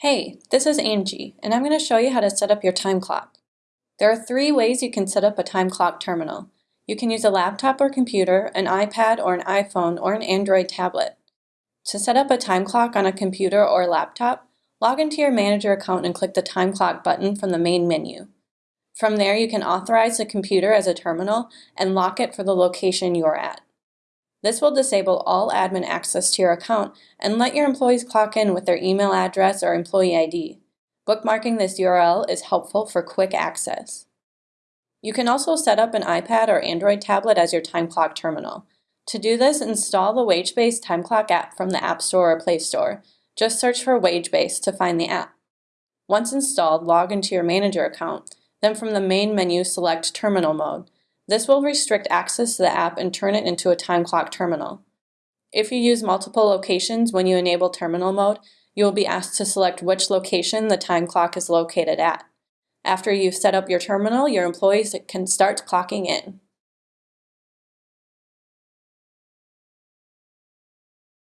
Hey, this is Angie, and I'm going to show you how to set up your time clock. There are three ways you can set up a time clock terminal. You can use a laptop or computer, an iPad or an iPhone, or an Android tablet. To set up a time clock on a computer or laptop, log into your manager account and click the time clock button from the main menu. From there, you can authorize the computer as a terminal and lock it for the location you're at. This will disable all admin access to your account and let your employees clock in with their email address or employee ID. Bookmarking this URL is helpful for quick access. You can also set up an iPad or Android tablet as your time clock terminal. To do this, install the WageBase Time Clock app from the App Store or Play Store. Just search for WageBase to find the app. Once installed, log into your manager account, then from the main menu select Terminal Mode. This will restrict access to the app and turn it into a time clock terminal. If you use multiple locations when you enable terminal mode, you will be asked to select which location the time clock is located at. After you've set up your terminal, your employees can start clocking in.